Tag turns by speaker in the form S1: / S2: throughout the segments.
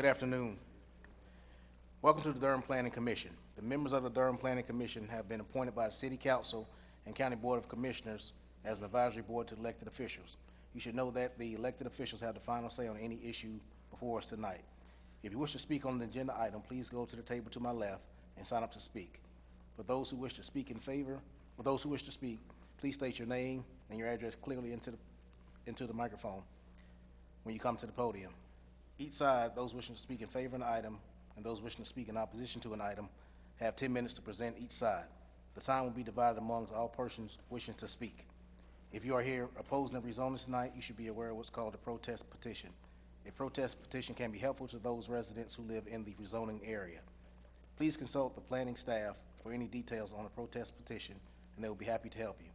S1: Good afternoon. Welcome to the Durham Planning Commission. The members of the Durham Planning Commission have been appointed by the City Council and County Board of Commissioners as an advisory board to elected officials. You should know that the elected officials have the final say on any issue before us tonight. If you wish to speak on the agenda item, please go to the table to my left and sign up to speak. For those who wish to speak in favor, for those who wish to speak, please state your name and your address clearly into the, into the microphone when you come to the podium. Each side, those wishing to speak in favor of an item and those wishing to speak in opposition to an item, have 10 minutes to present each side. The time will be divided amongst all persons wishing to speak. If you are here opposing the rezoning tonight, you should be aware of what's called a protest petition. A protest petition can be helpful to those residents who live in the rezoning area. Please consult the planning staff for any details on a protest petition, and they will be happy to help you.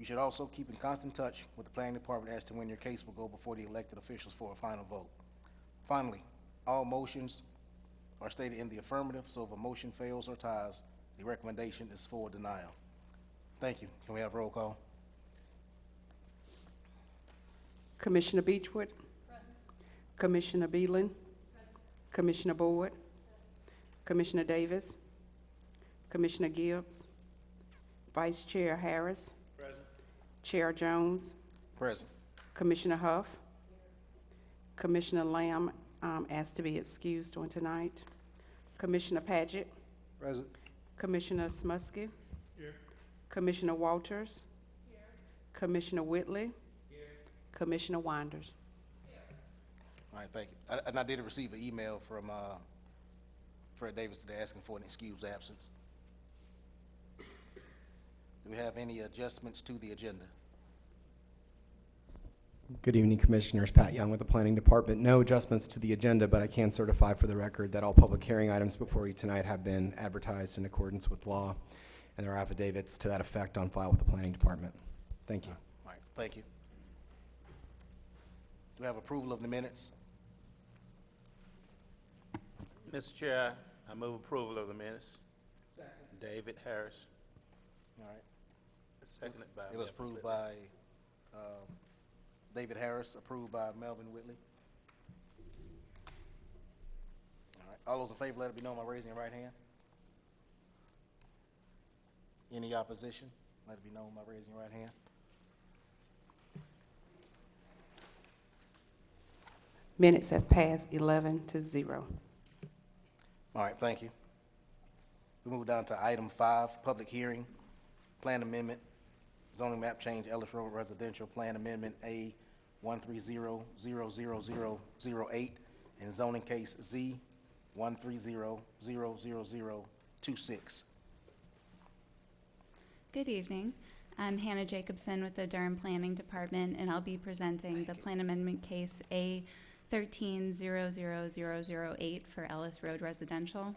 S1: You should also keep in constant touch with the planning department as to when your case will go before the elected officials for a final vote. Finally, all motions are stated in the affirmative, so if a motion fails or ties, the recommendation is for denial. Thank you. Can we have roll call?
S2: Commissioner Beechwood. Commissioner Beelan. Commissioner Board. Commissioner Davis. Commissioner Gibbs. Vice Chair Harris. Chair Jones.
S1: Present.
S2: Commissioner Huff. Commissioner Lamb um, asked to be excused on tonight. Commissioner Paget.
S1: Present.
S2: Commissioner Smuske. Commissioner Walters. Here. Commissioner Whitley. Here. Commissioner Winders.
S1: All right, thank you. I- And I did receive an email from uh, Fred Davis today asking for an excused absence. Do we have any adjustments to the agenda?
S3: Good evening, Commissioners. Pat Young with the Planning Department. No adjustments to the agenda, but I can certify for the record that all public hearing items before you tonight have been advertised in accordance with law, and there are affidavits to that effect on file with the Planning Department. Thank you.
S1: All right, thank you. Do we have approval of the minutes?
S4: Mr. Chair, I move approval of the minutes. Second. David Harris,
S1: All right.
S4: seconded by.
S1: It was approved by um, David Harris, approved by Melvin Whitley. All right, all those in favor, let it be known by raising your right hand. Any opposition? Let it be known by raising your right hand.
S2: Minutes have passed 11 to 0.
S1: All right, thank you. We move down to item five, public hearing, plan amendment, zoning map change, Ellis Road Residential Plan Amendment A one three zero zero zero zero zero eight, and zoning case Z one three zero zero zero zero two six.
S5: Good evening. I'm Hannah Jacobson with the Durham Planning Department, and I'll be presenting the Plan Amendment Case A 13-00008 for Ellis Road Residential.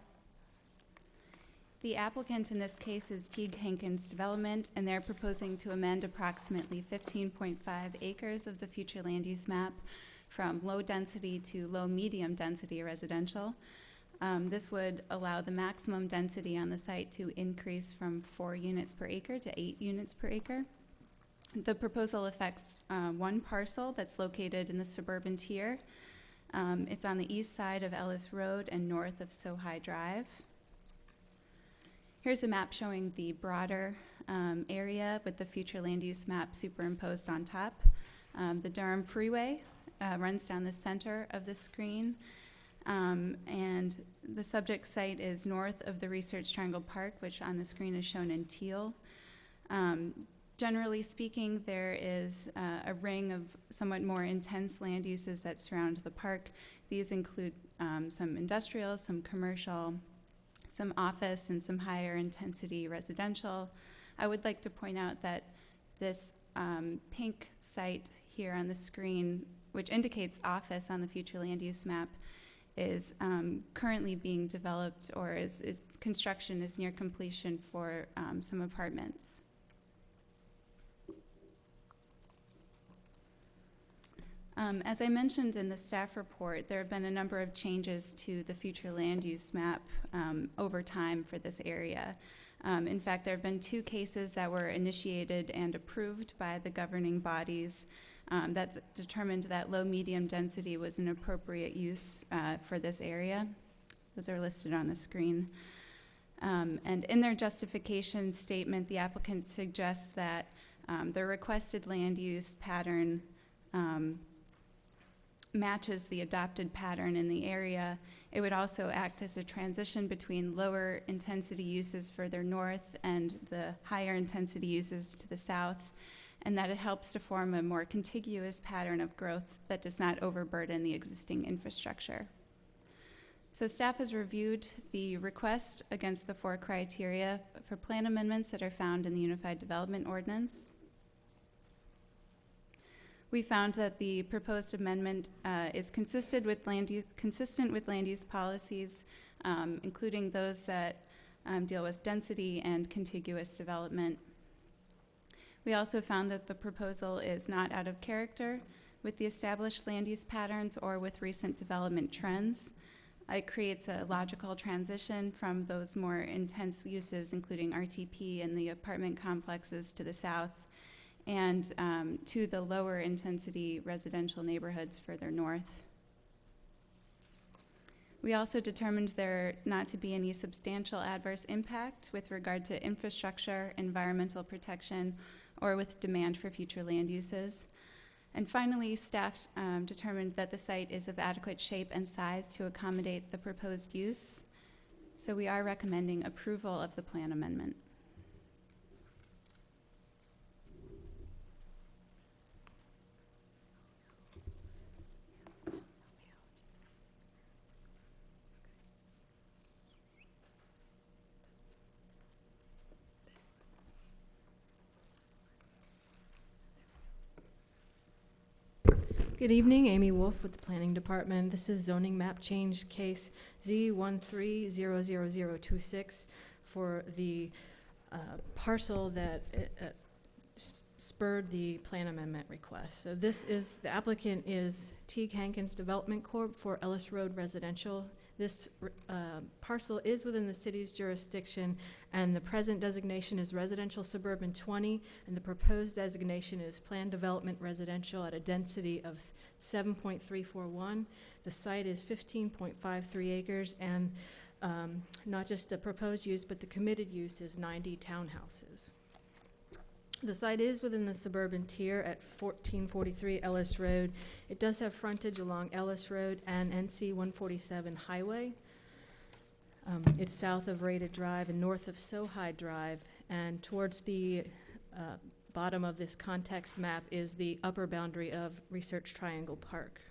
S5: The applicant in this case is Teague Hankins Development, and they're proposing to amend approximately 15.5 acres of the future land use map from low-density to low-medium-density residential. Um, This would allow the maximum density on the site to increase from four units per acre to eight units per acre. The proposal affects uh, one parcel that's located in the suburban tier. Um, It's on the east side of Ellis Road and north of Sohai Drive. Here's a map showing the broader um, area with the future land use map superimposed on top. Um, The Durham Freeway uh, runs down the center of the screen. Um, and the subject site is north of the Research Triangle Park, which on the screen is shown in teal. Um, generally speaking, there is uh, a ring of somewhat more intense land uses that surround the park. These include um, some industrial, some commercial, some office, and some higher intensity residential. I would like to point out that this um, pink site here on the screen, which indicates office on the future land use map, is um, currently being developed or is, is construction is near completion for um, some apartments. Um, as I mentioned in the staff report, there have been a number of changes to the future land use map um, over time for this area. Um, in fact, there have been two cases that were initiated and approved by the governing bodies um, that determined that low-medium density was an appropriate use uh, for this area. Those are listed on the screen. Um, And in their justification statement, the applicant suggests that um, the requested land use pattern matches the adopted pattern in the area. It would also act as a transition between lower intensity uses further north and the higher intensity uses to the south, and that it helps to form a more contiguous pattern of growth that does not overburden the existing infrastructure. So staff has reviewed the request against the four criteria for plan amendments that are found in the Unified Development Ordinance. We found that the proposed amendment uh, is consistent with land use, consistent with land use policies, um, including those that um, deal with density and contiguous development. We also found that the proposal is not out of character with the established land use patterns or with recent development trends. It creates a logical transition from those more intense uses, including RTP and the apartment complexes to the south, and um, to the lower intensity residential neighborhoods further north. We also determined there not to be any substantial adverse impact with regard to infrastructure, environmental protection, or with demand for future land uses. And finally, staff um, determined that the site is of adequate shape and size to accommodate the proposed use. So we are recommending approval of the plan amendment.
S6: Good evening, Amy Wolf with the Planning Department. This is zoning map change case Z one three zero zero zero two six for the uh, parcel that uh, uh, spurred the plan amendment request. So this is, the applicant is Teague Hankins Development Corp. for Ellis Road Residential. This uh, parcel is within the city's jurisdiction, and the present designation is residential suburban 20, and the proposed designation is planned development residential at a density of 7.341. The site is 15.53 acres, and um, not just the proposed use, but the committed use is 90 townhouses. The site is within the suburban tier at 1443 Ellis Road. It does have frontage along Ellis Road and NC 147 Highway. Um, It's south of Rated Drive and north of Sohai Drive, and towards the uh, bottom of this context map is the upper boundary of Research Triangle Park.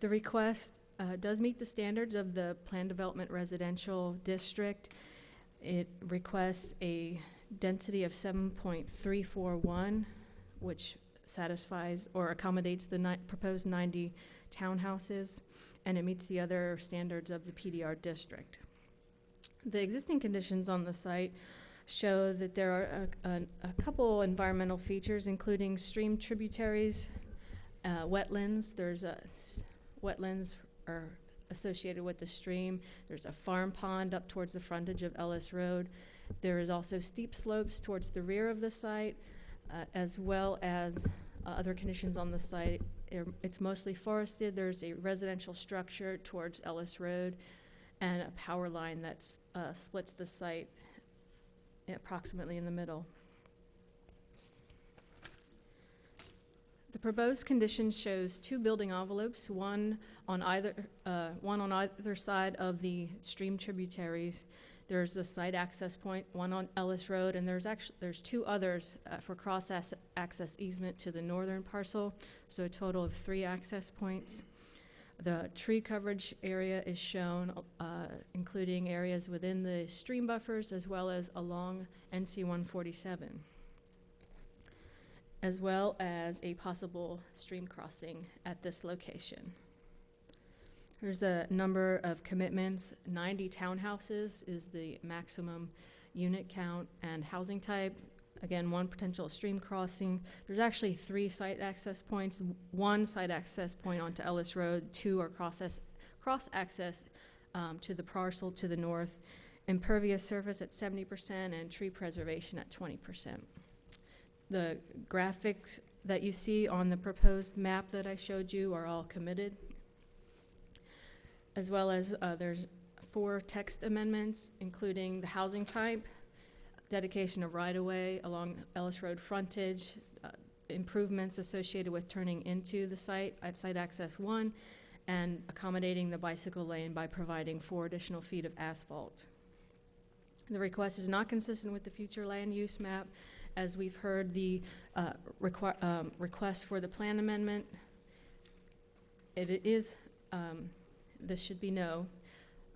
S6: The request uh, does meet the standards of the Plan Development Residential District. It requests a density of 7.341, which satisfies or accommodates the ni- proposed 90 townhouses, and it meets the other standards of the PDR district. The existing conditions on the site show that there are a, a, a couple environmental features, including stream tributaries, uh, wetlands. There's a wetlands are associated with the stream. There's a farm pond up towards the frontage of Ellis Road. There is also steep slopes towards the rear of the site, uh, as well as uh, other conditions on the site. It's mostly forested. There's a residential structure towards Ellis Road and a power line that uh, splits the site approximately in the middle. The proposed condition shows two building envelopes, one on either, uh, one on either side of the stream tributaries. There's a site access point, one on Ellis Road, and there's actually, there's two others uh, for cross-access easement to the northern parcel, so a total of three access points. The tree coverage area is shown, uh, including areas within the stream buffers as well as along NC 147, as well as a possible stream crossing at this location. There's a number of commitments. 90 townhouses is the maximum unit count and housing type. Again, one potential stream crossing. There's actually three site access points. One site access point onto Ellis Road, two are cross, cross access um, to the parcel to the north. Impervious surface at 70% and tree preservation at 20%. The graphics that you see on the proposed map that I showed you are all committed. As well as, uh, there's four text amendments, including the housing type, dedication of right-of-way along Ellis Road frontage, uh, improvements associated with turning into the site at Site Access One, and accommodating the bicycle lane by providing four additional feet of asphalt. The request is not consistent with the future land use map, as we've heard the uh, requi- um, request for the plan amendment. It is, um, this should be no,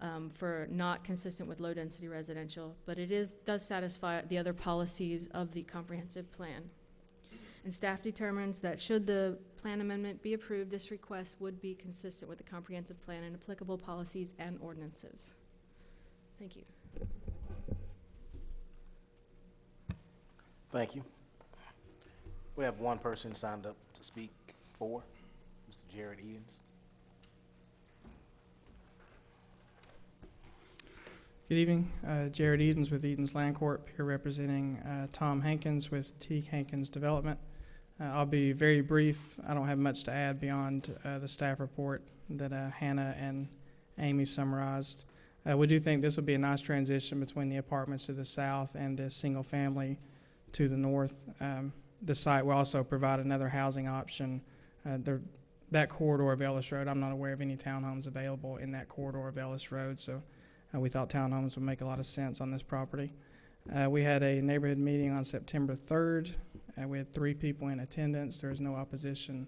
S6: um, for not consistent with low-density residential, but it is, does satisfy the other policies of the comprehensive plan. And staff determines that should the plan amendment be approved, this request would be consistent with the comprehensive plan and applicable policies and ordinances. Thank you.
S1: Thank you. We have one person signed up to speak for, Mr. Jared Edens.
S7: Good evening, uh, Jared Edens with Edens Land Corp. here representing uh, Tom Hankins with Teague Hankins Development. Uh, I'll be very brief. I don't have much to add beyond uh, the staff report that uh, Hannah and Amy summarized. Uh, we do think this will be a nice transition between the apartments to the south and the single family to the north. Um, the site will also provide another housing option. There, that corridor of Ellis Road, I'm not aware of any townhomes available in that corridor of Ellis Road, so uh, we thought townhomes would make a lot of sense on this property. Uh, we had a neighborhood meeting on September 3rd. Uh, we had three people in attendance. There is no opposition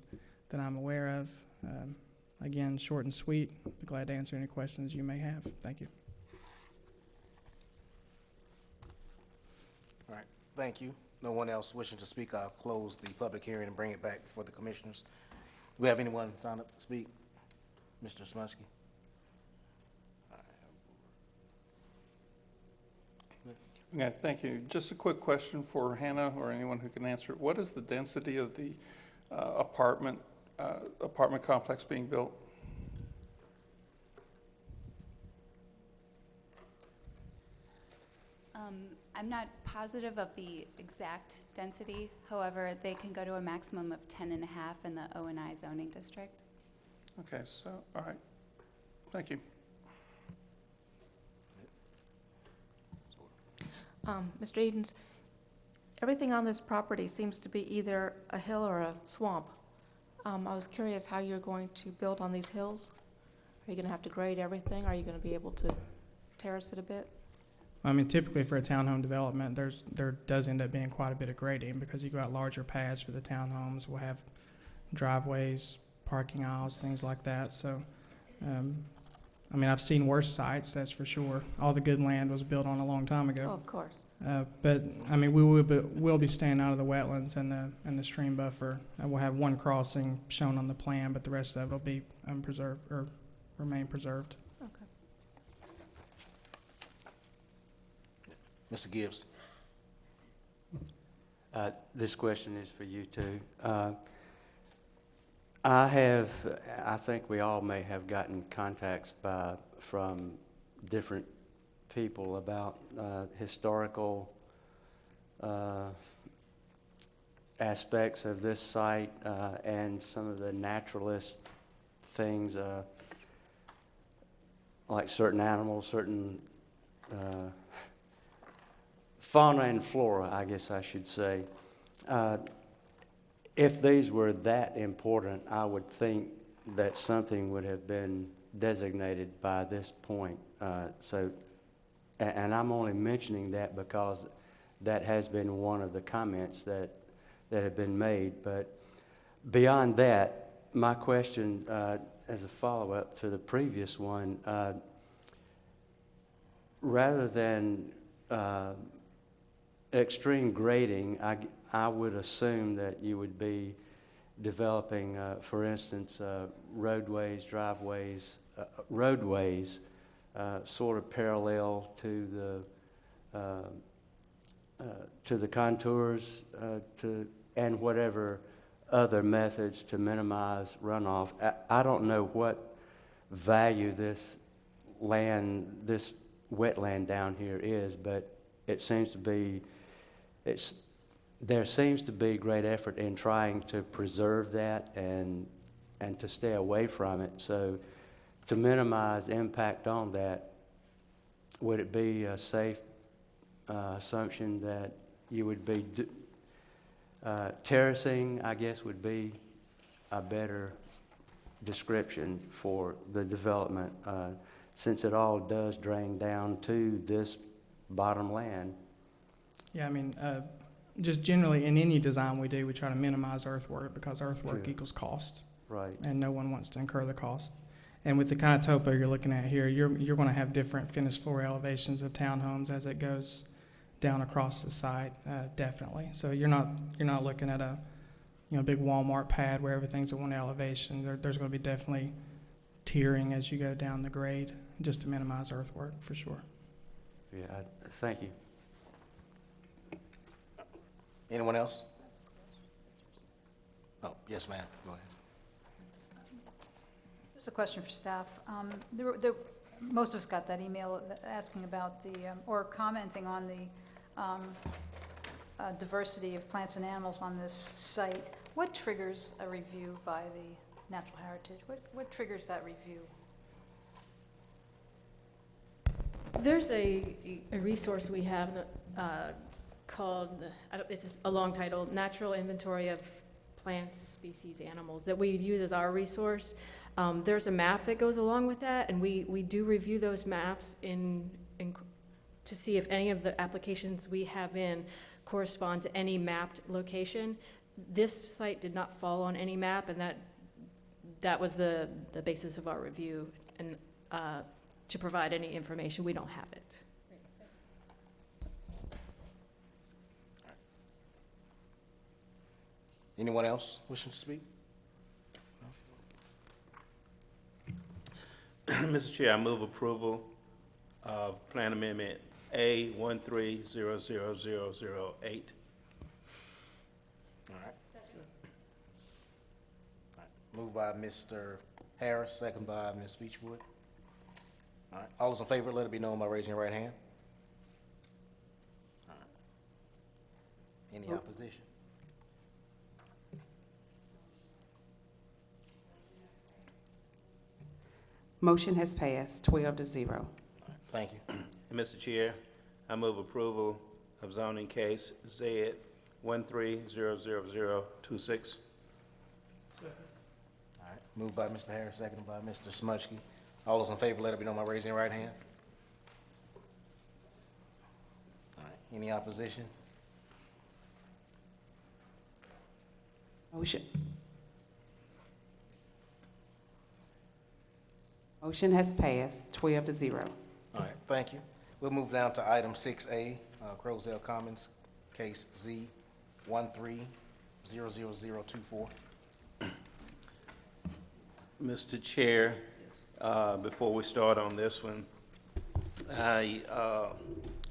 S7: that I'm aware of. Um, again, short and sweet. Glad to answer any questions you may have. Thank you.
S1: All right, thank you. No one else wishing to speak, I'll close the public hearing and bring it back before the commissioners. Do we have anyone signed up to speak? Mr. Smunsky?
S8: Okay, thank you. Just a quick question for Hannah or anyone who can answer it. What is the density of the uh, apartment, uh, apartment complex being built?
S5: Um, I'm not positive of the exact density, however, they can go to a maximum of 10 and a half in the O and I zoning district.
S8: Okay, so, all right. Thank you.
S9: Um, Mr. Edens, everything on this property seems to be either a hill or a swamp. Um, I was curious how you're going to build on these hills? Are you gonna have to grade everything? Are you gonna be able to terrace it a bit?
S7: I mean, typically for a townhome development, there's, there does end up being quite a bit of grading because you go out larger paths for the townhomes. We'll have driveways, parking aisles, things like that. So, um, I mean, I've seen worse sites, that's for sure. All the good land was built on a long time
S9: Oh,
S7: ago.
S9: of course.
S7: Uh, but, I mean, we will be, will be staying out of the wetlands and the, and the stream buffer. Uh, we'll have one crossing shown on the plan, but the rest of it will be unpreserved, or remain preserved.
S9: Okay.
S1: Mr. Gibbs?
S10: Uh, This question is for you too. Uh, I have, I think we all may have gotten contacts by, from different people about uh, historical uh, aspects of this site uh, and some of the naturalist things, uh, like certain animals, certain uh, fauna and flora, I guess I should say. If these were that important, I would think that something would have been designated by this point. Uh, So, and I'm only mentioning that because that has been one of the comments that, that have been made. But beyond that, my question, uh, as a follow-up to the previous one, uh, rather than uh, extreme grading, I, I would assume that you would be developing, uh, for instance, uh, roadways, driveways, uh, roadways, uh, sort of parallel to the, uh, uh, to the contours, to, and whatever other methods to minimize runoff. I, I don't know what value this land, this wetland down here is, but it seems to be, it's there seems to be great effort in trying to preserve that and, and to stay away from it. So to minimize impact on that, would it be a safe uh, assumption that you would be, uh, terracing, I guess, would be a better description for the development, uh, since it all does drain down to this bottom land?
S7: Yeah, I mean, uh, just generally, in any design we do, we try to minimize earthwork because earthwork
S10: Sure.
S7: equals cost,
S10: Right,
S7: and no one wants to incur the cost. And with the kind of topo you're looking at here, you're, you're gonna have different finished floor elevations of townhomes as it goes down across the site, uh, definitely. So you're not, you're not looking at a, you know, big Walmart pad where everything's at one elevation. There, there's gonna be definitely tiering as you go down the grade, just to minimize earthwork, for sure.
S10: yeah, I- thank you.
S1: Anyone else? Oh, yes, ma'am, go ahead.
S11: This is a question for staff. Um, there there- Most of us got that email asking about the, um, or commenting on the um, uh, diversity of plants and animals on this site. What triggers a review by the Natural Heritage? What what triggers that review?
S6: There's a, a resource we have uh, called, it's a long title, Natural Inventory of Plants, Species, Animals, that we use as our resource. Um, There's a map that goes along with that, and we, we do review those maps in, in, to see if any of the applications we have in correspond to any mapped location. This site did not fall on any map, and that, that was the, the basis of our review. And uh, to provide any information, we don't have it.
S1: Anyone else wishing to speak?
S4: Mr. Chair, I move approval of Plan Amendment A one three zero zero zero zero eight.
S1: All right. All right. Moved by Mr. Harris, second by Ms. Beechwood. All right, all those in favor, let it be known by raising your right hand. All right. Any oh. opposition?
S2: Motion has passed, 12 to 0.
S1: Thank you.
S4: And Mr. Chair, I move approval of zoning case Z one three zero zero zero two six.
S1: All right, moved by Mr. Harris, seconded by Mr. Smuchke. All those in favor, let it be known by raising your right hand. All right, any opposition?
S2: Motion. Motion has passed, 12 to 0.
S1: All right, thank you. We'll move down to item six A, uh, Croasdale Commons, case Z one three zero zero zero two four.
S4: Mr. Chair, uh, before we start on this one, I uh,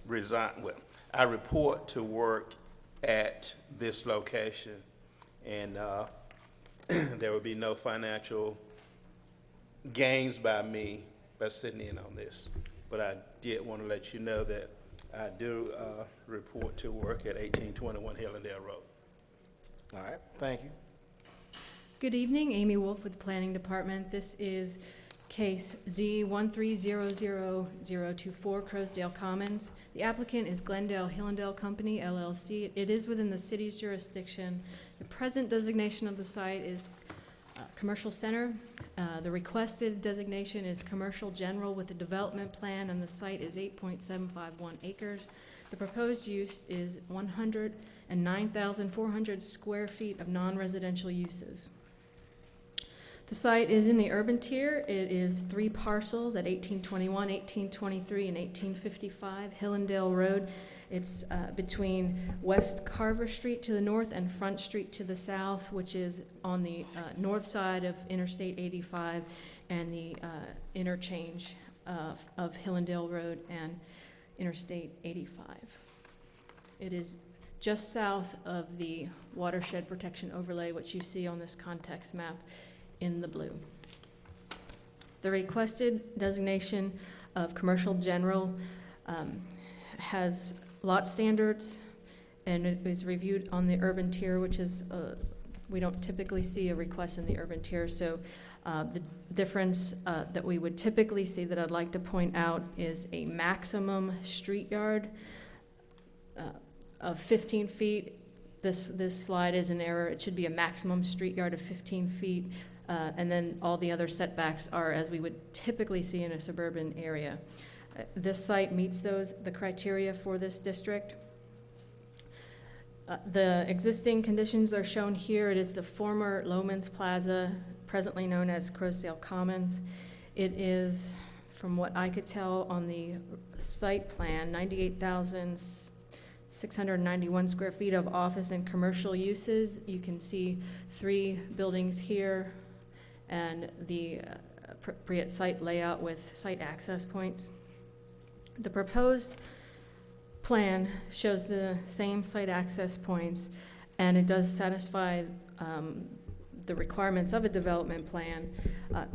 S4: resign, well, I report to work at this location, and uh, there will be no financial gains by me by sitting in on this. But I did want to let you know that I do uh, report to work at 1821 Hillandale Road.
S1: All right, thank you.
S6: Good evening, Amy Wolf with the Planning Department. This is case Z 1300024 Croasdale Commons. The applicant is Glendale Hillandale Company LLC. It is within the city's jurisdiction. The present designation of the site is uh, Commercial Center. Uh, The requested designation is Commercial General with a development plan, and the site is 8.751 acres. The proposed use is 109,400 square feet of non-residential uses. The site is in the urban tier. It is three parcels at 1821, 1823, and 1855 Hillandale Road. It's uh, between West Carver Street to the north and Front Street to the south, which is on the uh, north side of Interstate 85 and the uh, interchange of of Hillandale Road and Interstate 85. It is just south of the watershed protection overlay, which you see on this context map in the blue. The requested designation of commercial general um, has lot standards and it was reviewed on the urban tier, which is, uh, we don't typically see a request in the urban tier, so uh, the difference uh, that we would typically see that I'd like to point out is a maximum street yard uh, of 15 feet. This, this slide is an error. It should be a maximum street yard of 15 feet. uh, And then all the other setbacks are as we would typically see in a suburban area. This site meets those, the criteria for this district. Uh, The existing conditions are shown here. It is the former Loehmann's Plaza, presently known as Croasdale Commons. It is, from what I could tell on the site plan, 98,691 square feet of office and commercial uses. You can see three buildings here and the uh, appropriate site layout with site access points. The proposed plan shows the same site access points, and it does satisfy um, the requirements of a development plan. Uh,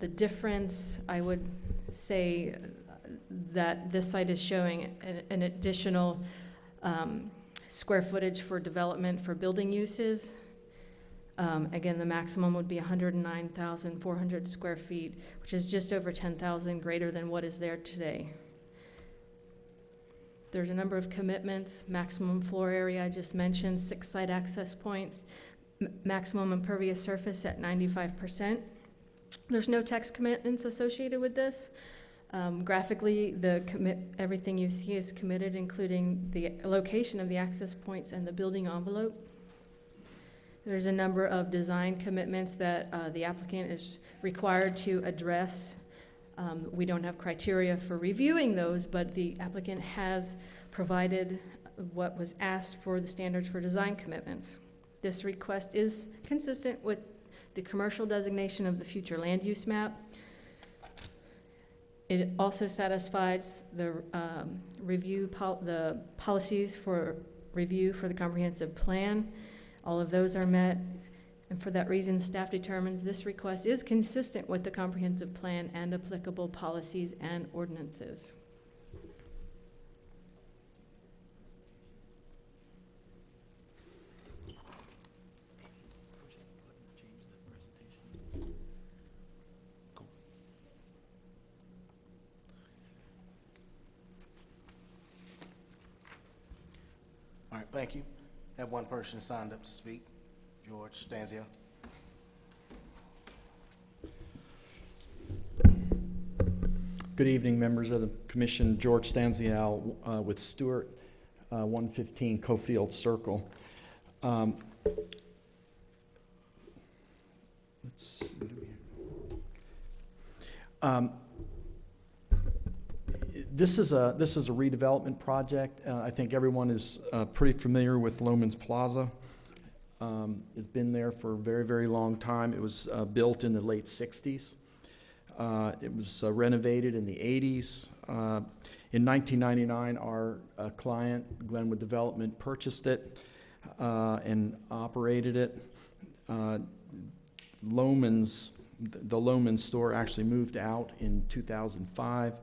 S6: The difference, I would say, that this site is showing an- an additional um, square footage for development for building uses. Um, Again, the maximum would be 109,400 square feet, which is just over 10,000 greater than what is there today. There's a number of commitments, maximum floor area, I just mentioned, six site access points, maximum impervious surface at ninety-five percent. There's no text commitments associated with this. Um, graphically, the commit, everything you see is committed, including the location of the access points and the building envelope. There's a number of design commitments that, uh, the applicant is required to address um, We don't have criteria for reviewing those, but the applicant has provided what was asked for the standards for design commitments. This request is consistent with the commercial designation of the future land use map. It also satisfies the um, review, pol- the policies for review for the comprehensive plan. All of those are met, and for that reason, staff determines this request is consistent with the comprehensive plan and applicable policies and ordinances.
S1: All right, thank you. Have one person signed up to speak. George Stanzia.
S12: Good evening, members of the commission. George Stanzial uh, with Stewart, uh, 115 Cofield Circle. Um, Let's do? Um, This is a, this is a redevelopment project. Uh, I think everyone is uh, pretty familiar with Loehmann's Plaza. Um, It's been there for a very, very long time. It was uh, built in the late 60s. Uh, It was uh, renovated in the 80s. Uh, In 1999, our uh, client, Glenwood Development, purchased it uh, and operated it. Loehmann's, the Loman store actually moved out in 2005,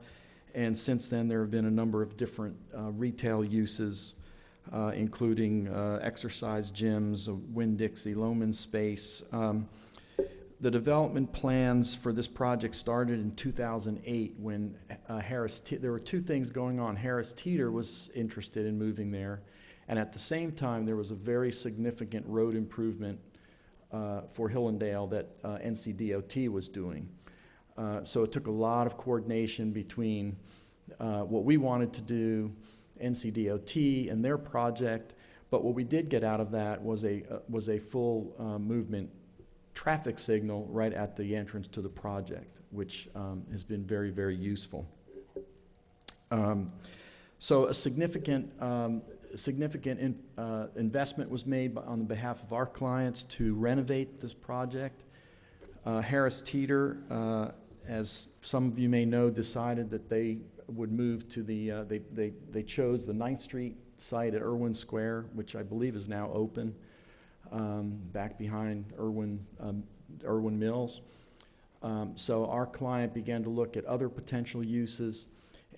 S12: and since then, there have been a number of different retail uses, uh, including uh, exercise gyms, a Winn-Dixie Loehmann space. Um, the development plans for this project started in 2008 when uh, Harris, Te- there were two things going on. Harris Teeter was interested in moving there, and at the same time, there was a very significant road improvement uh, for Hillandale that uh, NCDOT was doing. Uh, So it took a lot of coordination between uh, what we wanted to do, NCDOT and their project, but what we did get out of that was a, uh, was a full uh, movement traffic signal right at the entrance to the project, which um, has been very, very useful. Um, So a significant, um, significant in- uh, investment was made by- on the behalf of our clients to renovate this project. Uh, Harris Teeter, uh, as some of you may know, decided that they would move to the, uh, they they they chose the Ninth Street site at Erwin Square, which I believe is now open um, back behind Erwin, um, Erwin Mills. Um, So our client began to look at other potential uses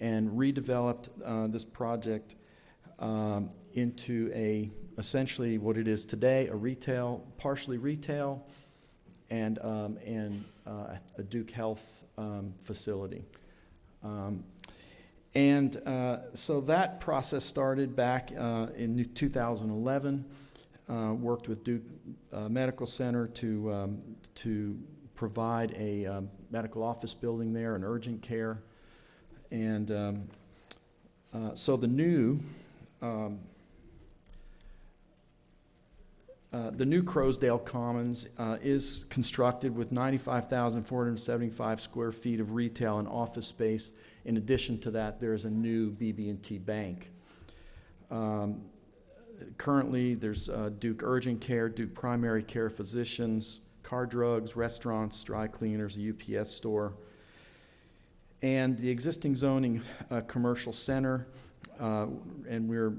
S12: and redeveloped uh, this project um, into a, essentially what it is today, a retail, partially retail, and, um, and uh, a Duke Health um, facility. Um, And uh, so that process started back uh, in 2011. Uh, Worked with Duke uh, Medical Center to, um, to provide a um, medical office building there, an urgent care. And um, uh, so the new, um, uh, the new Croasdale Commons is constructed with 95,475 square feet of retail and office space. In addition to that, there is a new BB&T bank. Um, Currently, there's uh, Duke Urgent Care, Duke Primary Care Physicians, Kerr Drugs, restaurants, dry cleaners, a UPS store. And the existing zoning, uh, commercial center, uh, and we're,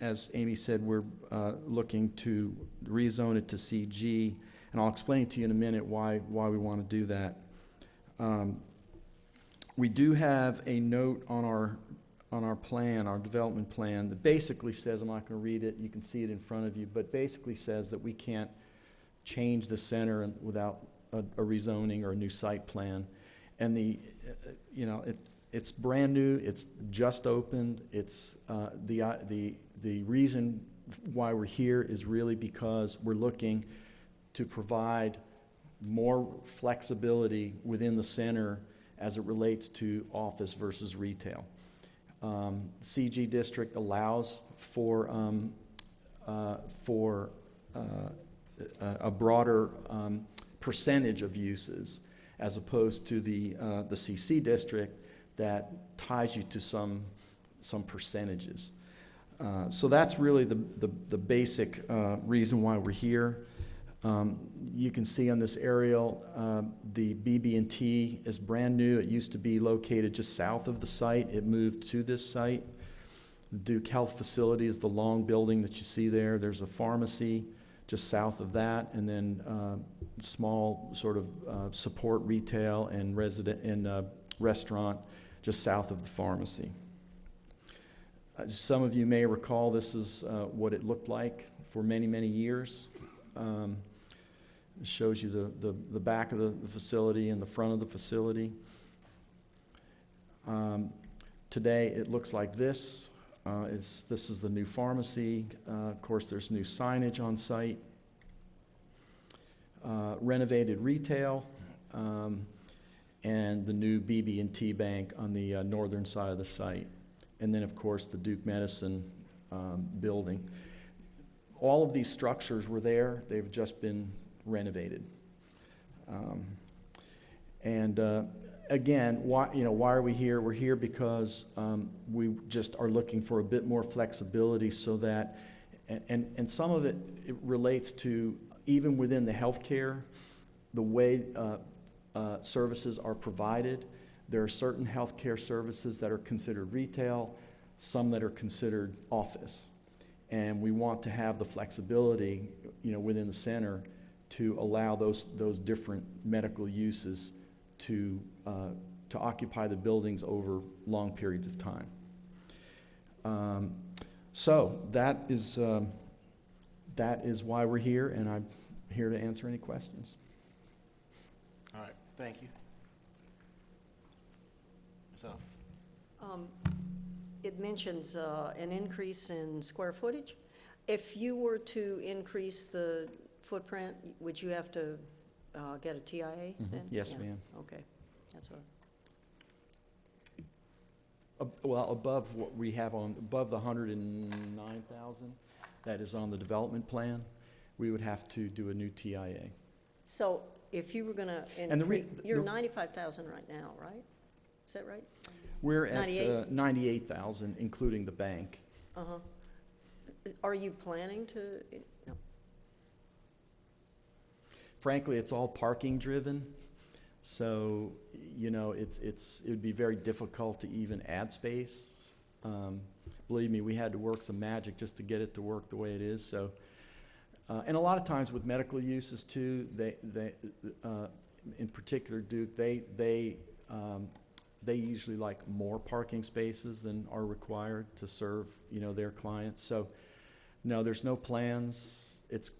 S12: as Amy said, we're uh, looking to rezone it to CG. And I'll explain to you in a minute why, why we want to do that. Um, We do have a note on our, on our plan, our development plan, that basically says, I'm not going to read it, you can see it in front of you, but basically says that we can't change the center without a a rezoning or a new site plan. And the, uh, you know, it, it's brand new, it's just opened, it's, uh, the, uh, the, the reason why we're here is really because we're looking to provide more flexibility within the center as it relates to office versus retail. Um, CG district allows for, um, uh, for, uh, a broader, um, percentage of uses as opposed to the, uh, the CC district that ties you to some, some percentages. Uh, So that's really the, the, the basic uh, reason why we're here. Um, You can see on this aerial, uh, the BB&T is brand new. It used to be located just south of the site. It moved to this site. The Duke Health Facility is the long building that you see there. There's a pharmacy just south of that, and then uh, small sort of uh, support retail and resident, and uh, restaurant just south of the pharmacy. Uh, Some of you may recall this is uh, what it looked like for many, many years. Um, It shows you the, the, the back of the the facility and the front of the facility. Um, Today, it looks like this. Uh, this is the new pharmacy. Uh, Of course, there's new signage on site. Uh, Renovated retail, um, and the new BB&T Bank on the uh, northern side of the site. And then, of course, the Duke Medicine um, building. All of these structures were there. They've just been renovated. Um, And uh, again, why, you know, why are we here? We're here because um, we just are looking for a bit more flexibility so that, and- and, and some of it, it relates to even within the healthcare, the way uh, uh, services are provided. There are certain healthcare services that are considered retail, some that are considered office. And we want to have the flexibility, you know, within the center to allow those, those different medical uses to, uh, to occupy the buildings over long periods of time. Um, So that is, um, that is why we're here, and I'm here to answer any questions.
S1: All right, thank you. Ms. Huff?
S13: Um, It mentions uh, an increase in square footage. If you were to increase the footprint, would you have to uh, get a TIA
S12: Mhm.
S13: then?
S12: Yes,
S13: Yeah,
S12: ma'am.
S13: Okay, that's
S12: Ab- Well, above what we have on, above the hundred and nine thousand that is on the development plan, we would have to do a new TIA.
S13: so if you were gonna
S12: And the re-
S13: you're
S12: the-
S13: 95,000 right now, right? Is that right?
S12: We're at
S13: 98?
S12: uh, ninety-eight thousand, including the bank.
S13: Uh-huh. Are you planning to,
S12: Frankly, it's all parking driven, so, you know, it's, it's, it would be very difficult to even add space. Um, Believe me, we had to work some magic just to get it to work the way it is, so. uh, And a lot of times with medical uses too, they, they, uh, in particular Duke, they, they, um, they usually like more parking spaces than are required to serve, you know, their clients. So, no, there's no plans. It's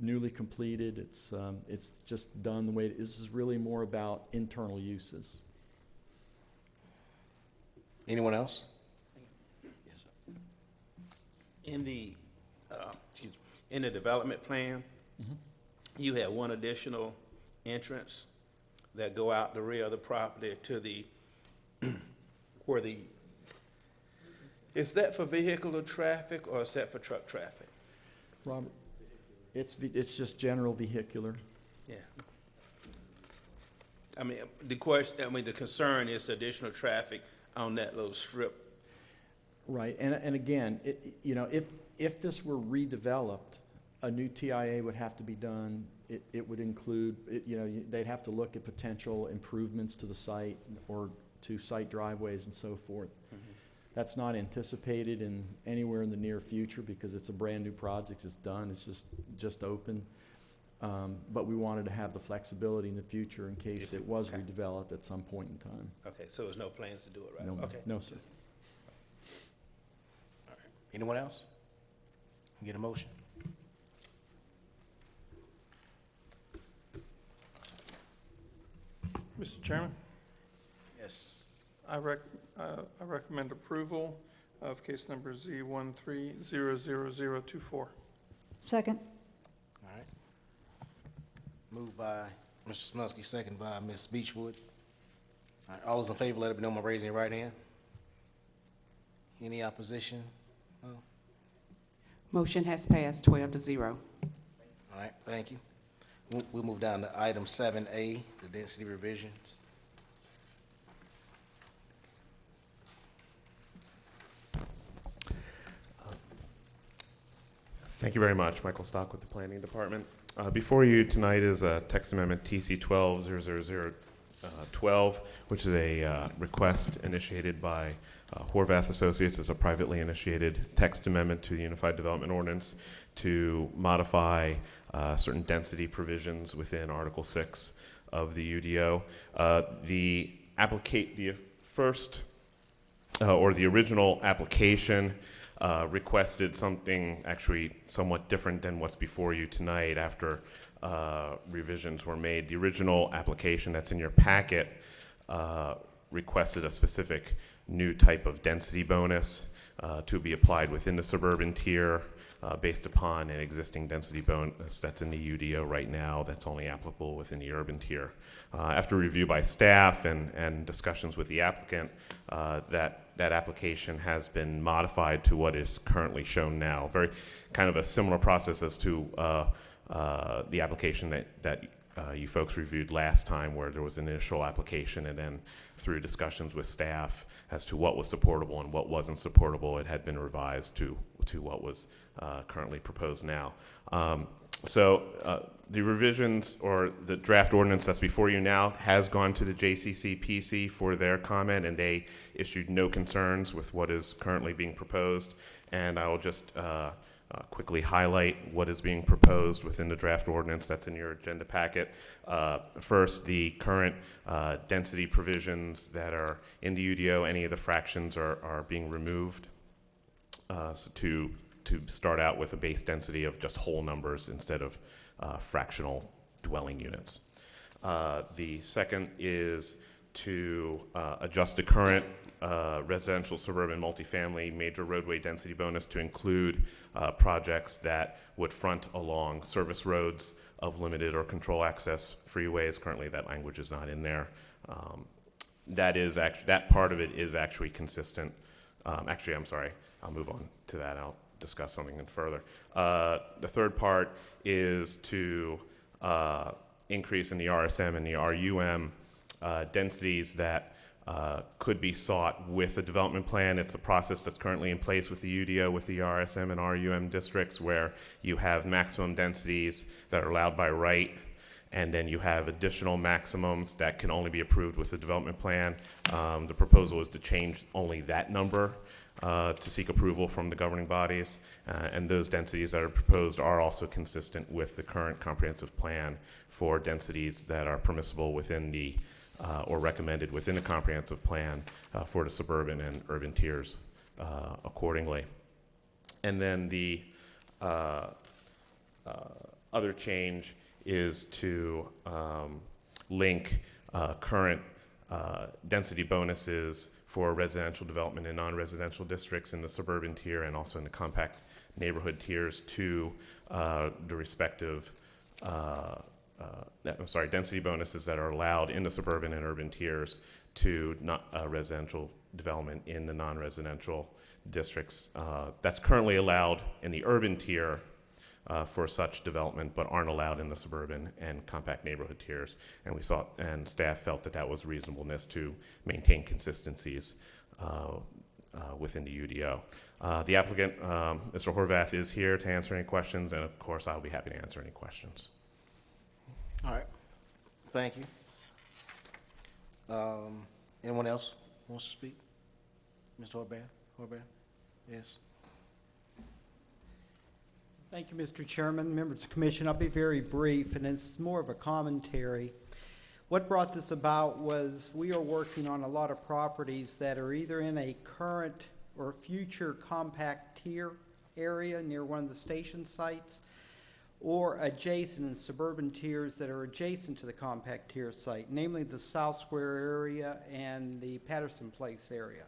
S12: newly completed. It's, um, it's just done the way, this is really more about internal uses.
S1: Anyone else?
S4: Yes, In the, uh, excuse me, in the development plan,
S12: Mhm.
S4: you have one additional entrance that go out the rear of the property to the, where the, is that for vehicular traffic or is that for truck traffic?
S12: Robert? It's, ve- it's just general vehicular.
S4: Yeah. I mean, the question, I mean, the concern is the additional traffic on that little strip.
S12: Right, and, and again, it, you know, if, if this were redeveloped, a new TIA would have to be done. It, it would include, it, you know, you- they'd have to look at potential improvements to the site or to site driveways and so forth. Mm-hmm. That's not anticipated in, anywhere in the near future because it's a brand-new project, it's done, it's just, just open. Um, but we wanted to have the flexibility in the future in case
S4: If it-
S12: it was
S4: okay.
S12: redeveloped at some point in time.
S4: Okay, so there's no plans to do it, right?
S12: No,
S4: Okay.
S12: no, sir.
S1: Anyone else? Get a motion?
S8: Mr. Chairman,
S1: Yes.
S8: I rec, uh, I recommend approval of case number Z one three zero zero zero two four.
S11: Second.
S1: All right. Moved by Mr. Smansky, second by Ms. Beechwood. All right, all those in favor, let it be known by raising your right hand. Any opposition? No?
S2: Motion has passed twelve to zero.
S1: All right, thank you. We'll, we'll move down to item seven A, the density revisions.
S14: Thank you very much. Michael Stock with the Planning Department. Uh, Before you tonight is a text amendment TC 1200012, uh, which is a uh, request initiated by uh, Horvath Associates. It's a privately initiated text amendment to the Unified Development Ordinance to modify uh, certain density provisions within Article 6 of the UDO. The applicate, the first or the original application uh, requested something actually somewhat different than what's before you tonight after uh, revisions were made. The original application that's in your packet uh, requested a specific new type of density bonus uh, to be applied within the suburban tier uh, based upon an existing density bonus that's in the UDO right now that's only applicable within the urban tier. Uh, After review by staff and, and discussions with the applicant, uh, that, that application has been modified to what is currently shown now. Very kind of a similar process as to uh, uh, the application that, that uh, you folks reviewed last time where there was an initial application and then through discussions with staff as to what was supportable and what wasn't supportable, it had been revised to, to what was uh, currently proposed now. Um, so uh, the revisions or the draft ordinance that's before you now has gone to the JCCPC for their comment and they issued no concerns with what is currently being proposed. And I will just uh, uh, quickly highlight what is being proposed within the draft ordinance that's in your agenda packet. Uh, First, the current uh, density provisions that are in the UDO, any of the fractions are, are being removed. Uh, So to, to start out with a base density of just whole numbers instead of uh, fractional dwelling units. The second is to uh, adjust the current uh, residential suburban multifamily major roadway density bonus to include uh, projects that would front along service roads of limited or control access freeways. Currently, that language is not in there. Um, That is act, that part of it is actually consistent. Um, Actually, I'm sorry, I'll move on to that. I'll discuss something further. Uh, The third part is to uh, increase in the RSM and the RUM uh, densities that uh, could be sought with the development plan. It's a process that's currently in place with the UDO, with the RSM and RUM districts, where you have maximum densities that are allowed by right, and then you have additional maximums that can only be approved with the development plan. Um, The proposal is to change only that number uh, to seek approval from the governing bodies, uh, and those densities that are proposed are also consistent with the current comprehensive plan for densities that are permissible within the uh, or recommended within the comprehensive plan uh, for the suburban and urban tiers uh, accordingly. And then the uh, uh, other change is to um, link uh, current density bonuses for residential development in non-residential districts in the suburban tier and also in the compact neighborhood tiers to the respective, uh, I'm sorry, density bonuses that are allowed in the suburban and urban tiers to not uh, residential development in the non-residential districts. Uh, that's currently allowed in the urban tier uh, for such development, but aren't allowed in the suburban and compact neighborhood tiers. And we saw, and staff felt that that was reasonableness to maintain consistencies uh, uh, within the UDO. The applicant, um, Mr. Horvath, is here to answer any questions, and of course, I'll be happy to answer any questions.
S1: All right, thank you. Um, anyone else wants to speak? Mr. Horvath, Horvath? Yes?
S15: Thank you, Mr. Chairman, members of the commission. I'll be very brief, and it's more of a commentary. What brought this about was we are working on a lot of properties that are either in a current or future compact tier area near one of the station sites, or adjacent in suburban tiers that are adjacent to the compact tier site, namely the South Square area and the Patterson Place area.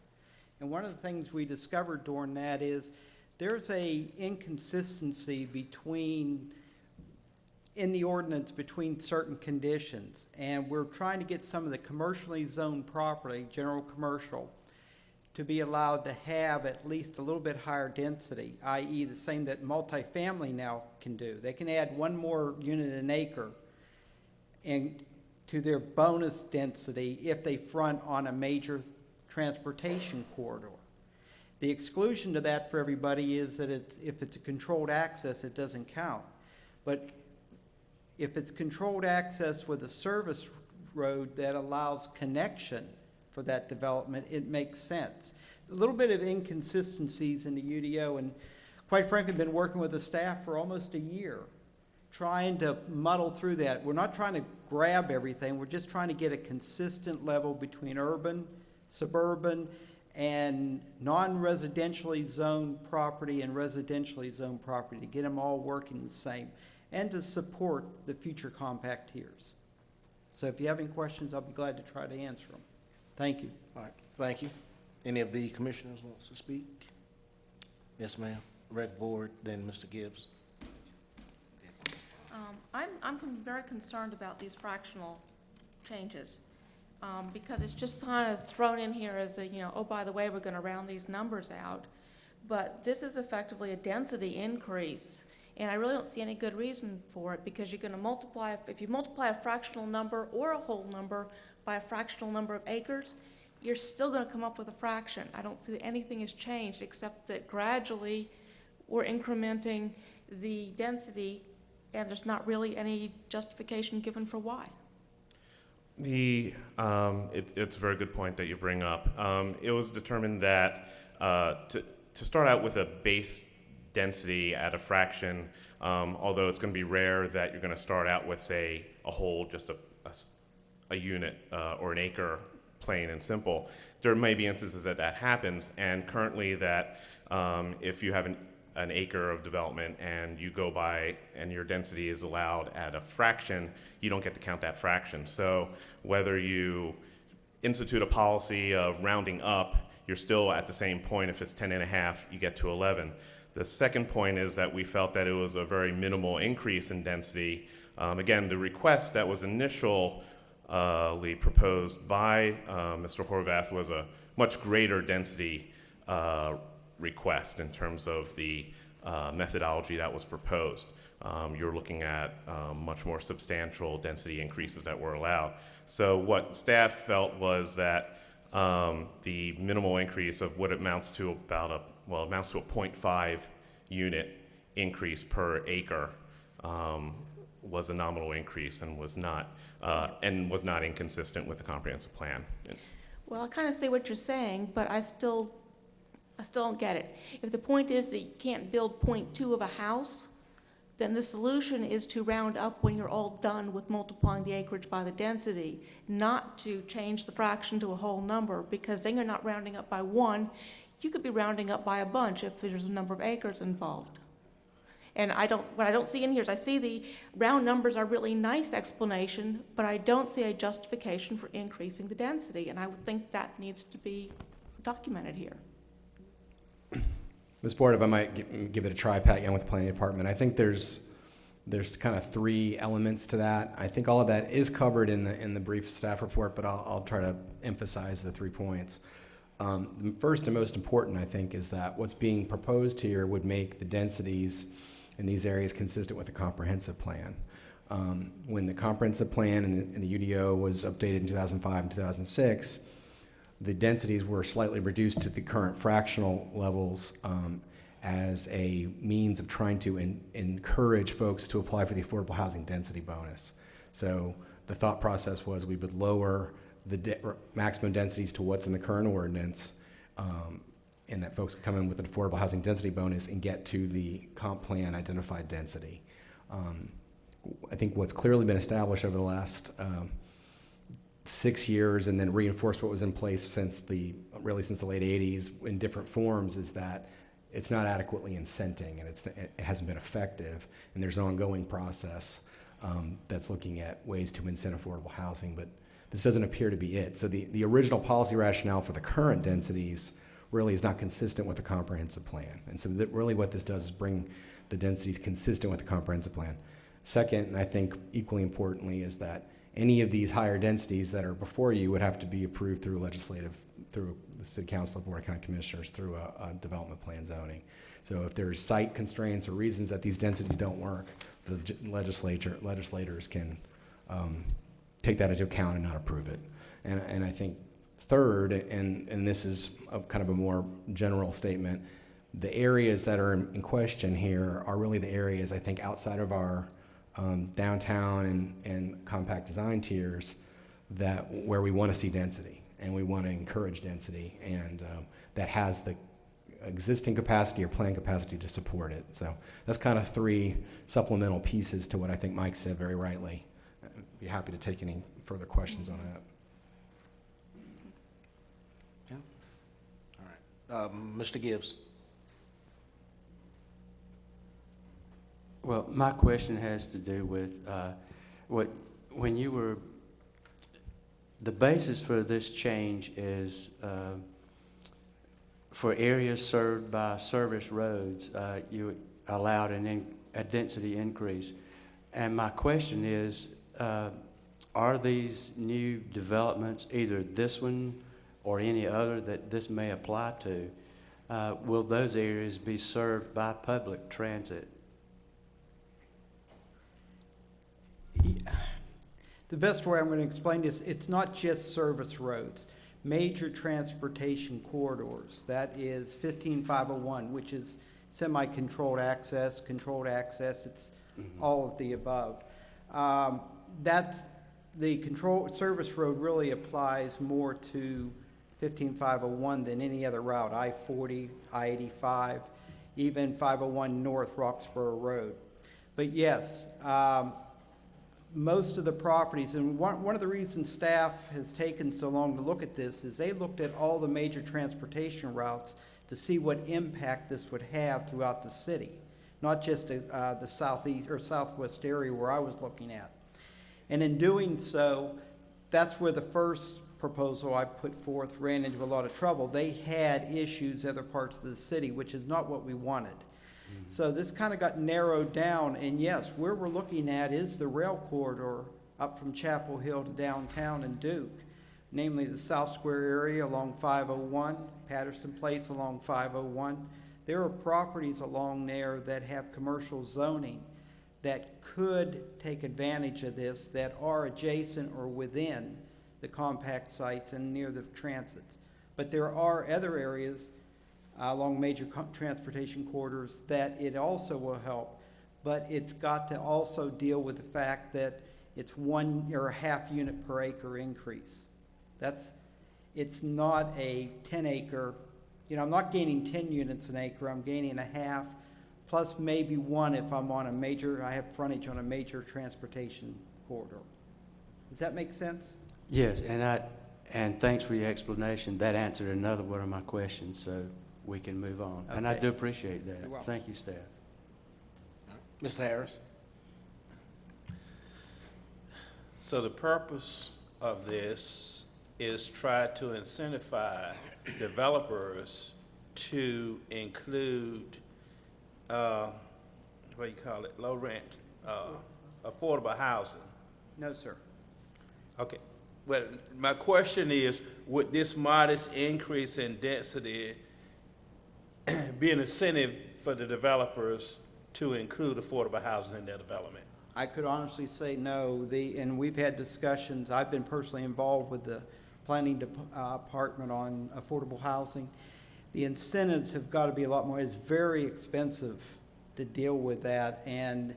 S15: And one of the things we discovered during that is there's a inconsistency between, in the ordinance, between certain conditions. And we're trying to get some of the commercially zoned property, general commercial, to be allowed to have at least a little bit higher density, i.e. the same that multifamily now can do. They can add one more unit an acre and to their bonus density if they front on a major transportation corridor. The exclusion to that for everybody is that it's, if it's a controlled access, it doesn't count. But if it's controlled access with a service road that allows connection for that development, it makes sense. A little bit of inconsistencies in the UDO, and quite frankly, been working with the staff for almost a year, trying to muddle through that. We're not trying to grab everything, we're just trying to get a consistent level between urban, suburban, and non-residentially zoned property and residentially zoned property, to get them all working the same, and to support the future compact tiers. So if you have any questions, I'll be glad to try to answer them. Thank you.
S1: All right, thank you. Any of the commissioners wants to speak? Yes, ma'am. Rec Board, then Mr. Gibbs.
S9: Um, I'm, I'm con- very concerned about these fractional changes, um, because it's just kind of thrown in here as a, you know, oh, by the way, we're gonna round these numbers out. But this is effectively a density increase, and I really don't see any good reason for it, because you're gonna multiply, if you multiply a fractional number or a whole number by a fractional number of acres, you're still gonna come up with a fraction. I don't see that anything has changed, except that gradually, we're incrementing the density, and there's not really any justification given for why.
S14: The, um, it, it's a very good point that you bring up. Um, it was determined that uh, to, to start out with a base density at a fraction, um, although it's going to be rare that you're going to start out with, say, a whole, just a, a unit uh, or an acre, plain and simple. There may be instances that that happens, and currently that um, if you have an, an acre of development and you go by and your density is allowed at a fraction, you don't get to count that fraction. So whether you institute a policy of rounding up, you're still at the same point. If it's 10 and a half, you get to 11. The second point is that we felt that it was a very minimal increase in density. Um, again, the request that was initially proposed by uh, Mr. Horvath was a much greater density uh, request in terms of the uh, methodology that was proposed. Um, you're looking at um, much more substantial density increases that were allowed. So what staff felt was that um, the minimal increase of what amounts to about a, well, amounts to a 0.5 unit increase per acre um, was a nominal increase and was not, uh, and was not inconsistent with the comprehensive plan.
S9: Well, I kind of see what you're saying, but I still, I still don't get it. If the point is that you can't build point two of a house, then the solution is to round up when you're all done with multiplying the acreage by the density, not to change the fraction to a whole number, because then you're not rounding up by one. You could be rounding up by a bunch if there's a number of acres involved. And I don't, what I don't see in here is I see the round numbers are really nice explanation, but I don't see a justification for increasing the density, and I would think that needs to be documented here.
S3: Ms. Board, if I might give it a try, Pat Young with the Planning Department, I think there's, there's kind of three elements to that. I think all of that is covered in the, in the brief staff report, but I'll, I'll try to emphasize the three points. Um, First and most important, I think, is that what's being proposed here would make the densities in these areas consistent with the comprehensive plan. Um, When the comprehensive plan and the, and the UDO was updated in 2005 and 2006, the densities were slightly reduced to the current fractional levels um, as a means of trying to en- encourage folks to apply for the affordable housing density bonus. So the thought process was we would lower the de- maximum densities to what's in the current ordinance, um, and that folks could come in with an affordable housing density bonus and get to the comp plan identified density. Um, I think what's clearly been established over the last um, six years and then reinforced what was in place since the, really since the late 80s in different forms is that it's not adequately incenting and it's, it hasn't been effective. And there's an ongoing process um, that's looking at ways to incent affordable housing, but this doesn't appear to be it. So the, the original policy rationale for the current densities really is not consistent with the comprehensive plan. And so that really what this does is bring the densities consistent with the comprehensive plan. Second, and I think equally importantly, is that any of these higher densities that are before you would have to be approved through legislative, through the city council, board of county commissioners, through a, a development plan zoning. So if there's site constraints or reasons that these densities don't work, the legislature, legislators can, um, take that into account and not approve it. And, and I think third, and, and this is a kind of a more general statement, the areas that are in in question here are really the areas, I think, outside of our um, downtown and, and compact design tiers that, where we want to see density, and we want to encourage density, and um, that has the existing capacity or plan capacity to support it. So that's kind of three supplemental pieces to what I think Mike said very rightly. I'd Be happy to take any further questions on that.
S1: Um, Mr. Gibbs?
S10: Well, my question has to do with uh, what, when you were, the basis for this change is uh, for areas served by service roads, uh, you allowed an in- a density increase. And my question is, uh, are these new developments, either this one or any other that this may apply to, uh, will those areas be served by public transit?
S15: The best way I'm going to explain this, it's not just service roads. Major transportation corridors, that is 15501, which is semi-controlled access, controlled access, it's all of the above. Um, That's, the control, service road really applies more to 15501 than any other route, I-40, I-85, even 501 North Roxboro Road. But yes, um, most of the properties, and one, one of the reasons staff has taken so long to look at this is they looked at all the major transportation routes to see what impact this would have throughout the city, not just uh, the southeast or southwest area where I was looking at. And in doing so, that's where the first proposal I put forth ran into a lot of trouble. They had issues other parts of the city, which is not what we wanted. Mm-hmm. So this kind of got narrowed down, and yes, where we're looking at is the rail corridor up from Chapel Hill to downtown and Duke, namely the South Square area along 501, Patterson Place along 501. There are properties along there that have commercial zoning that could take advantage of this, that are adjacent or within the compact sites and near the transits. But there are other areas uh, along major transportation corridors that it also will help. But it's got to also deal with the fact that it's one or a half unit per acre increase. That's, it's not a ten acre, you know, I'm not gaining ten units an acre, I'm gaining a half plus maybe one if I'm on a major, I have frontage on a major transportation corridor. Does that make sense?
S10: Yes, and I, and thanks for your explanation. That answered another one of my questions, so we can move on. And I do appreciate that.
S15: You're.
S10: Thank you, staff.
S1: Mr. Harris?
S4: So the purpose of this is try to incentivize developers to include, uh, what do you call it, low rent, uh, affordable housing.
S15: No, sir.
S4: Okay, well, my question is, would this modest increase in density be an incentive for the developers to include affordable housing in their development?
S15: I could honestly say no. The, and we've had discussions, I've been personally involved with the planning dep- uh, department on affordable housing. The incentives have got to be a lot more, it's very expensive to deal with that, and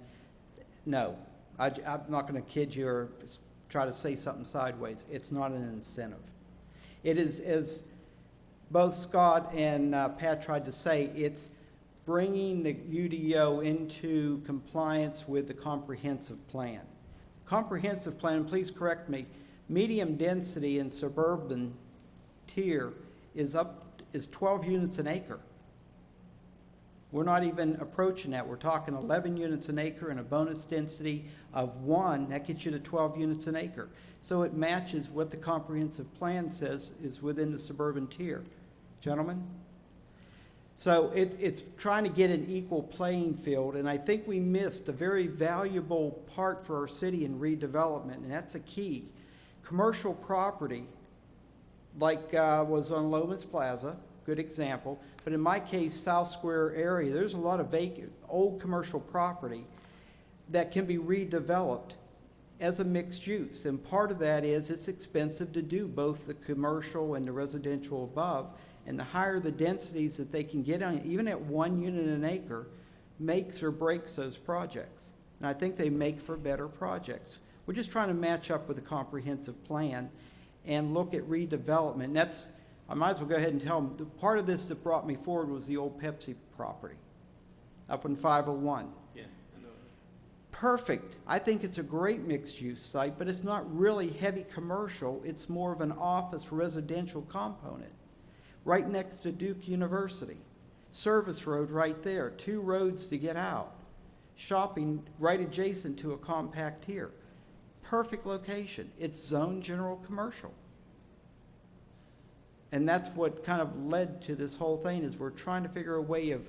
S15: no. I, am not going to kid you or try to say something sideways. It's not an incentive. It is, as both Scott and uh, Pat tried to say, it's bringing the UDO into compliance with the comprehensive plan. Comprehensive plan, please correct me, medium density in suburban tier is up, is 12 units an acre. We're not even approaching that. We're talking 11 units an acre and a bonus density of one, that gets you to 12 units an acre. So it matches what the comprehensive plan says is within the suburban tier. Gentlemen? So it, it's trying to get an equal playing field, and I think we missed a very valuable part for our city in redevelopment, and that's a key. Commercial property, like uh, was on Loehmann's Plaza, good example, but in my case, South Square area, there's a lot of vacant, old commercial property that can be redeveloped as a mixed use, and part of that is it's expensive to do both the commercial and the residential above, and the higher the densities that they can get on, even at one unit an acre, makes or breaks those projects. And I think they make for better projects. We're just trying to match up with a comprehensive plan and look at redevelopment. And that's, I might as well go ahead and tell them, the part of this that brought me forward was the old Pepsi property up in 501
S4: Yeah.
S15: perfect. I think it's a great mixed-use site, but it's not really heavy commercial. It's more of an office residential component. Right next to Duke University. Service road right there, two roads to get out. Shopping right adjacent to a compact tier. Perfect location. It's zone general commercial. And that's what kind of led to this whole thing, is we're trying to figure a way of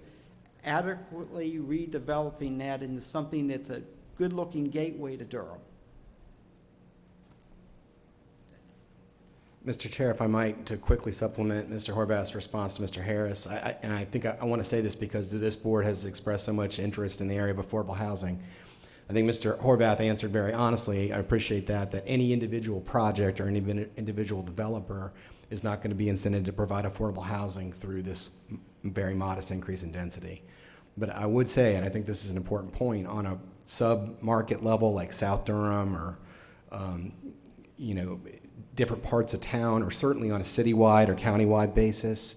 S15: adequately redeveloping that into something that's a good-looking gateway to Durham.
S3: Mr. Chair, if I might, to quickly supplement Mr. Horvath's response to Mr. Harris, I, I, and I think I, I want to say this because this board has expressed so much interest in the area of affordable housing. I think Mr. Horvath answered very honestly, I appreciate that, that any individual project or any individual developer is not going to be incented to provide affordable housing through this very modest increase in density. But I would say, and I think this is an important point, on a sub-market level like South Durham or, um, you know, different parts of town, or certainly on a citywide or countywide basis,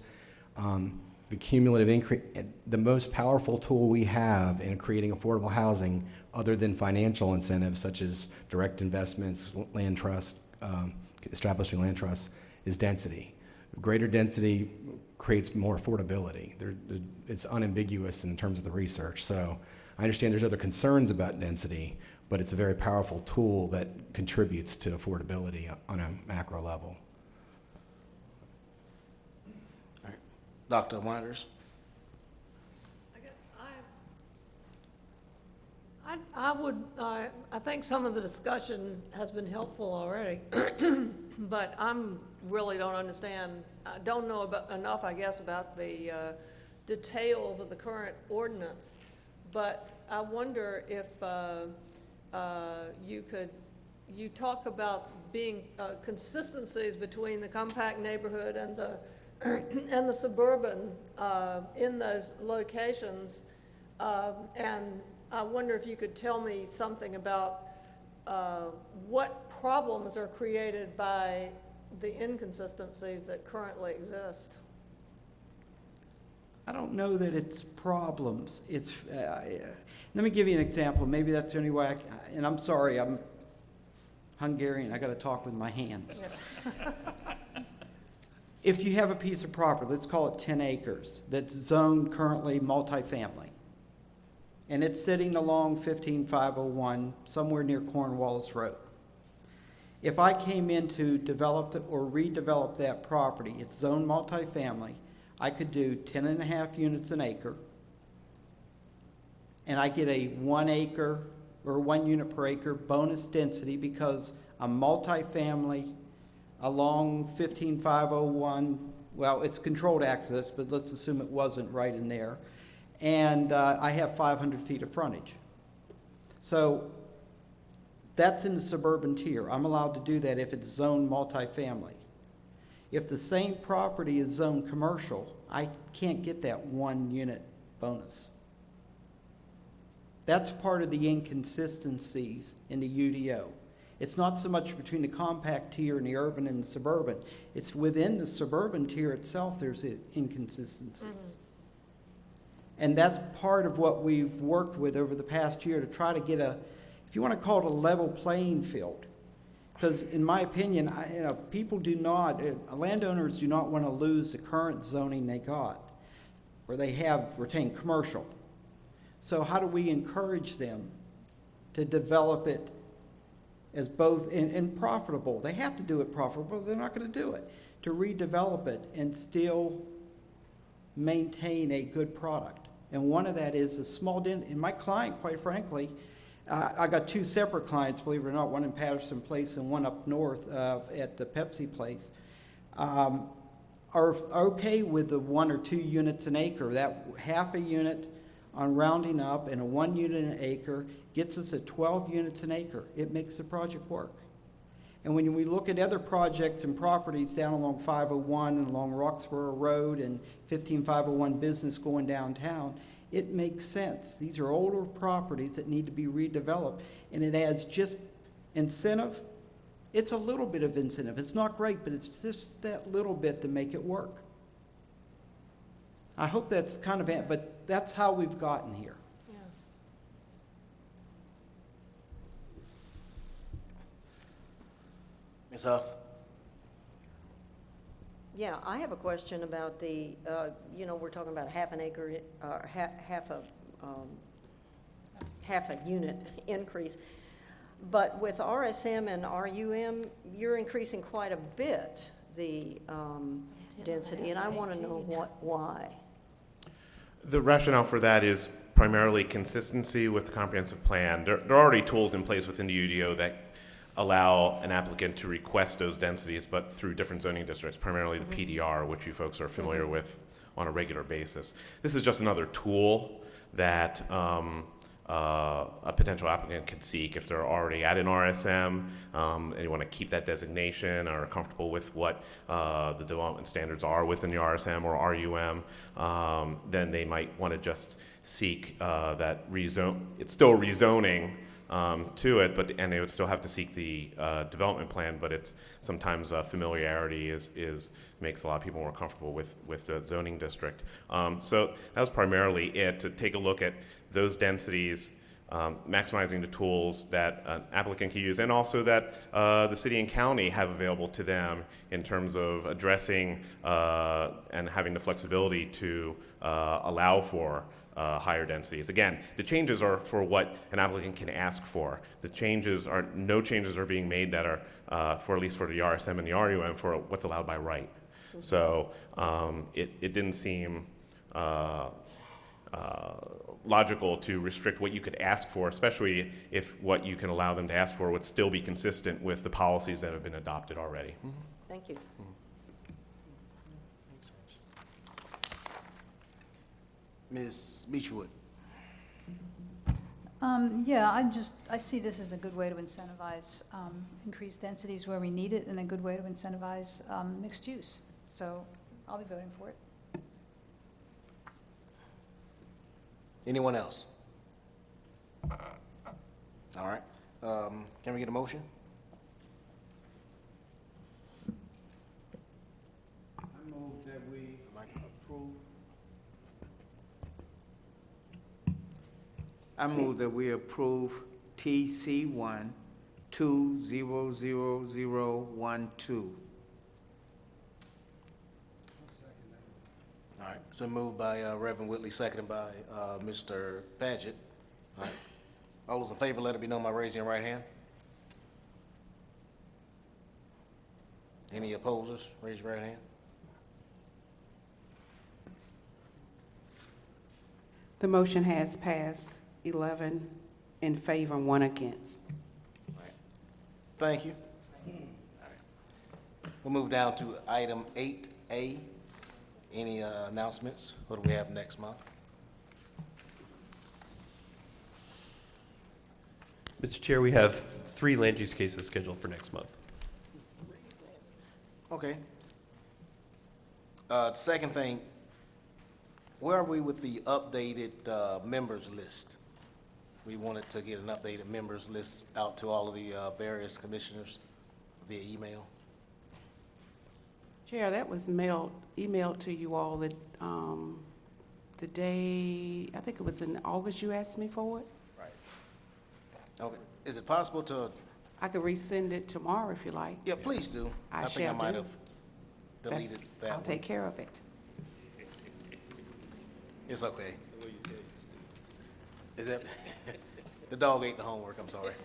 S3: um, the cumulative increase, the most powerful tool we have in creating affordable housing, other than financial incentives such as direct investments, land trust, um, establishing land trusts, is density. Greater density creates more affordability. There, there- it's unambiguous in terms of the research. So I understand there's other concerns about density, but it's a very powerful tool that contributes to affordability on a macro level.
S1: Dr. Wonders?
S16: I, I would, uh, I think some of the discussion has been helpful already, but I'm, really don't understand, I don't know about, enough, I guess, about the, uh, details of the current ordinance. But I wonder if, uh, uh, you could, you talk about being, uh, consistencies between the compact neighborhood and the, and the suburban, uh, in those locations. Um, And I wonder if you could tell me something about uh, what problems are created by the inconsistencies that currently exist.
S15: I don't don't know that it's problems. It's, uh, let me give you an example. Maybe that's the only way I, c- and I'm sorry, I'm Hungarian. I got to talk with my hands. If you have a piece of property, let's call it 10 acres, that's zoned currently multifamily, and it's sitting along 15501, somewhere near Cornwallis Road. If I came in to develop or redevelop that property, it's zoned multifamily, I could do 10 and a half units an acre, and I get a one acre or one unit per acre bonus density because I'm multifamily along 15501, well, it's controlled access, but let's assume it wasn't right in there. And uh, I have 500 feet of frontage. So that's in the suburban tier. I'm allowed to do that if it's zoned multifamily. If the same property is zoned commercial, I can't get that one unit bonus. That's part of the inconsistencies in the UDO. It's not so much between the compact tier and the urban and the suburban. It's within the suburban tier itself, there's inconsistencies. Mm-hmm. And that's part of what we've worked with over the past year to try to get a, if you want to call it a level playing field. Because in my opinion, I, you know, people do not, uh, landowners do not want to lose the current zoning they got, where they have retained commercial. So how do we encourage them to develop it as both, and, and profitable? They have to do it profitable, they're not going to do it. To redevelop it and still maintain a good product. And one of that is a small and my client, quite frankly, uh, I got two separate clients, believe it or not, one in Patterson Place and one up north uh, at the Pepsi Place, um, are okay with the one or two units an acre. That half a unit on rounding up and a one unit an acre gets us at 12 units an acre. It makes the project work. And when we look at other projects and properties down along 501 and along Roxboro Road and 15501 Business going downtown, it makes sense. These are older properties that need to be redeveloped, and it adds just incentive. It's a little bit of incentive. It's not great, but it's just that little bit to make it work. I hope that's kind of, but that's how we've gotten here. Yeah.
S1: Ms. Huff?
S13: Yeah, I have a question about the, uh, you know, we're talking about half an acre, uh, ha- half a, um, half a unit increase. But with RSM and RUM, you're increasing quite a bit, the um, density, and I want to know what, why.
S14: The rationale for that is primarily consistency with the comprehensive plan. There, there are already tools in place within the UDO that allow an applicant to request those densities, but through different zoning districts, primarily the PDR, which you folks are familiar with on a regular basis. This is just another tool that um, uh, a potential applicant could seek if they're already at an RSM um, and you want to keep that designation or are comfortable with what uh, the development standards are within the RSM or RUM, um, then they might want to just seek uh, that rezone. It's still rezoning um, to it, but and they would still have to seek the uh, development plan. But it's sometimes uh, familiarity is is makes a lot of people more comfortable with with the zoning district. Um, so that was primarily it to take a look at those densities. Um, maximizing the tools that an applicant can use, and also that uh, the city and county have available to them in terms of addressing uh, and having the flexibility to uh, allow for uh, higher densities. Again, the changes are for what an applicant can ask for. The changes are, no changes are being made that are, uh, for at least for the RSM and the RUM, for what's allowed by right. So um, it, it didn't seem uh, uh, logical to restrict what you could ask for, especially if what you can allow them to ask for would still be consistent with the policies that have been adopted already.
S13: Thank you.
S1: Ms. Beechwood?
S11: Um, yeah, I just, I see this as a good way to incentivize, um, increased densities where we need it and a good way to incentivize, um, mixed use. So I'll be voting for it.
S1: Anyone else? All right. Um, Can we get a motion?
S15: I move that we approve
S17: I move that we approve TC one two zero zero zero one two.
S1: All right, so moved by uh, Reverend Whitley, seconded by uh, Mr. Paget. All right. All those in favor, let it be known by raising your right hand. Any opposers? Raise your right hand.
S2: The motion has passed, 11 in favor and one against.
S1: Thank you. All right. We'll move down to item eight A. Any uh, announcements? What do we have next month?
S18: Mr. Chair, we have three land use cases scheduled for next month.
S1: Okay. Uh, second thing, where are we with the updated, uh, members list? We wanted to get an updated members list out to all of the, uh, various commissioners via email.
S2: Chair, that was mailed, emailed to you all the, um, the day, I think it was in August you asked me for it.
S1: Right. Okay, is it possible to,
S2: I could resend it tomorrow if you like.
S1: yeah, please do.
S2: I
S1: think I might
S2: do.
S1: have
S2: That's-
S1: deleted that
S2: I'll
S1: one.
S2: take care of it.
S1: It's okay. Is that, the dog ate the homework, I'm sorry.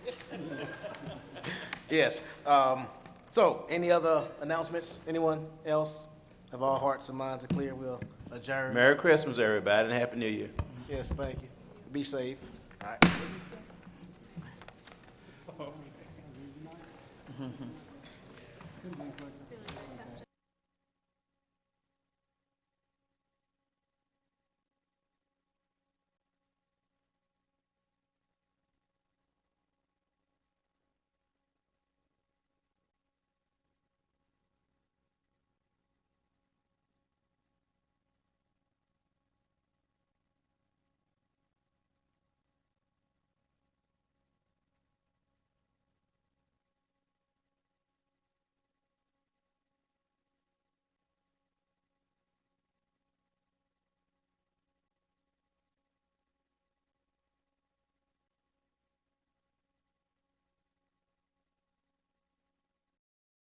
S1: Yes, um, so, any other announcements? Anyone else? Have all hearts and minds are clear, we'll adjourn.
S4: Merry Christmas, everybody, and Happy New Year.
S1: Yes, thank you. Be safe. All right.